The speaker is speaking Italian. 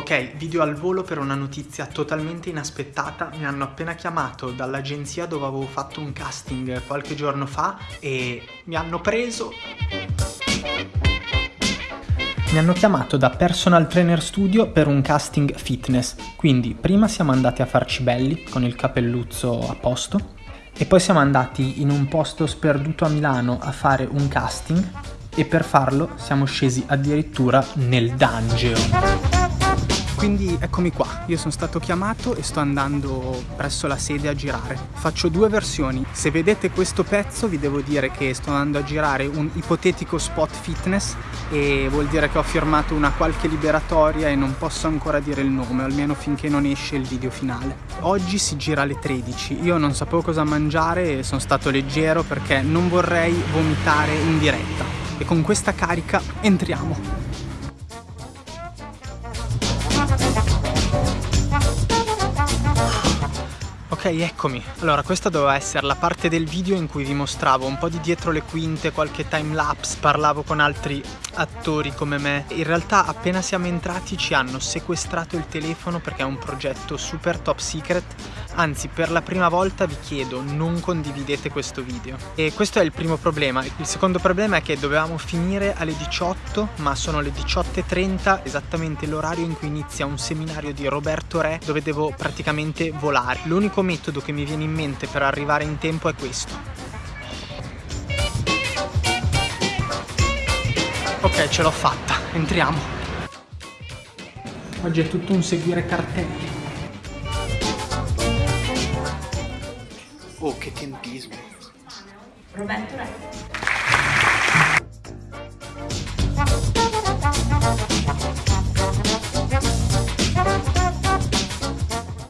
Ok, video al volo per una notizia totalmente inaspettata. Mi hanno appena chiamato dall'agenzia dove avevo fatto un casting qualche giorno fa e mi hanno preso. Mi hanno chiamato da Personal Trainer Studio per un casting fitness. Quindi prima siamo andati a farci belli con il capelluzzo a posto e poi siamo andati in un posto sperduto a Milano a fare un casting e per farlo siamo scesi addirittura nel dungeon. Quindi eccomi qua, io sono stato chiamato e sto andando presso la sede a girare. Faccio due versioni. Se vedete questo pezzo vi devo dire che sto andando a girare un ipotetico spot fitness e vuol dire che ho firmato una qualche liberatoria e non posso ancora dire il nome, almeno finché non esce il video finale. Oggi si gira alle 13, io non sapevo cosa mangiare e sono stato leggero perché non vorrei vomitare in diretta. E con questa carica entriamo. Ok, eccomi. Allora, questa doveva essere la parte del video in cui vi mostravo un po' di dietro le quinte, qualche time lapse, parlavo con altri attori come me. In realtà appena siamo entrati ci hanno sequestrato il telefono perché è un progetto super top secret. Anzi, per la prima volta vi chiedo, non condividete questo video. E questo è il primo problema. Il secondo problema è che dovevamo finire alle 18, ma sono le 18.30, esattamente l'orario in cui inizia un seminario di Roberto Re, dove devo praticamente volare. L'unico metodo che mi viene in mente per arrivare in tempo è questo. Ok, ce l'ho fatta, entriamo. Oggi è tutto un seguire cartelli. Oh, che tempismo. Roberto Re.